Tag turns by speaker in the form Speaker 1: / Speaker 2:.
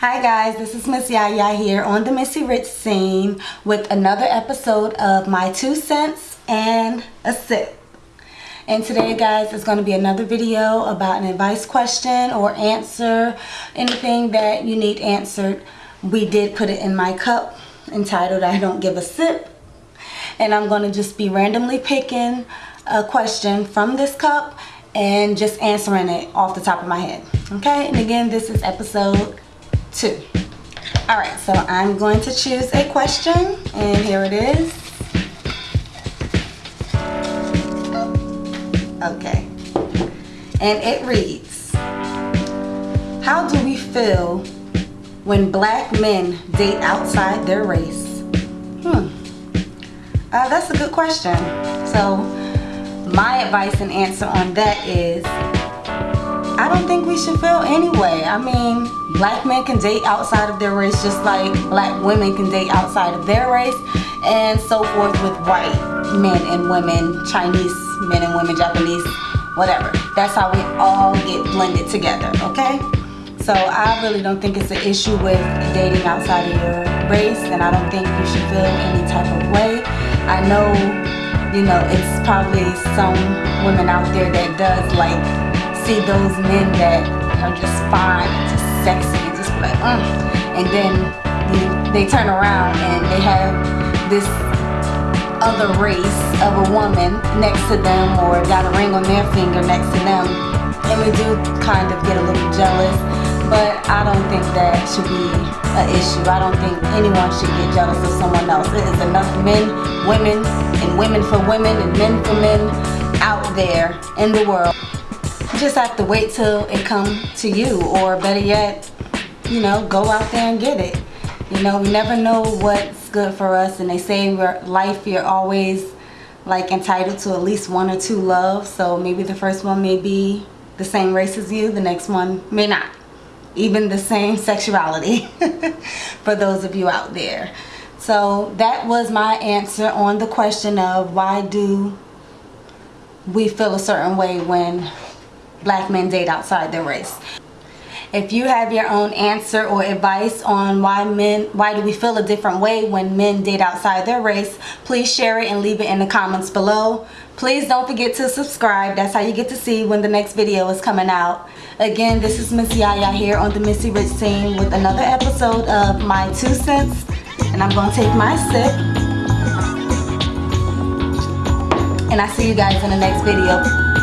Speaker 1: Hi guys, this is Miss Yaya here on the Missy Rich scene with another episode of My Two Cents and a Sip. And today guys is going to be another video about an advice question or answer, anything that you need answered. We did put it in my cup entitled I Don't Give a Sip. And I'm going to just be randomly picking a question from this cup and just answering it off the top of my head. Okay, and again, this is episode two. All right, so I'm going to choose a question and here it is. Okay, and it reads, how do we feel when black men date outside their race? Hmm, uh, that's a good question. So my advice and answer on that is I don't think we should feel anyway. I mean, black men can date outside of their race just like black women can date outside of their race and so forth with white men and women, Chinese men and women, Japanese, whatever. That's how we all get blended together, okay? So I really don't think it's an issue with dating outside of your race and I don't think you should feel any type of way. I know, you know, it's probably some women out there that does like see those men that are just fine and just sexy and just like, mm. and then they turn around and they have this other race of a woman next to them or got a ring on their finger next to them and we do kind of get a little jealous but I don't think that should be an issue. I don't think anyone should get jealous of someone else. There is enough men, women, and women for women and men for men out there in the world just have to wait till it come to you or better yet you know go out there and get it. You know we never know what's good for us and they say in life you're always like entitled to at least one or two loves. So maybe the first one may be the same race as you the next one may not. Even the same sexuality for those of you out there. So that was my answer on the question of why do we feel a certain way when black men date outside their race. If you have your own answer or advice on why men, why do we feel a different way when men date outside their race, please share it and leave it in the comments below. Please don't forget to subscribe. That's how you get to see when the next video is coming out. Again, this is Miss Yaya here on the Missy Rich team with another episode of My Two Cents. And I'm going to take my sip. And I see you guys in the next video.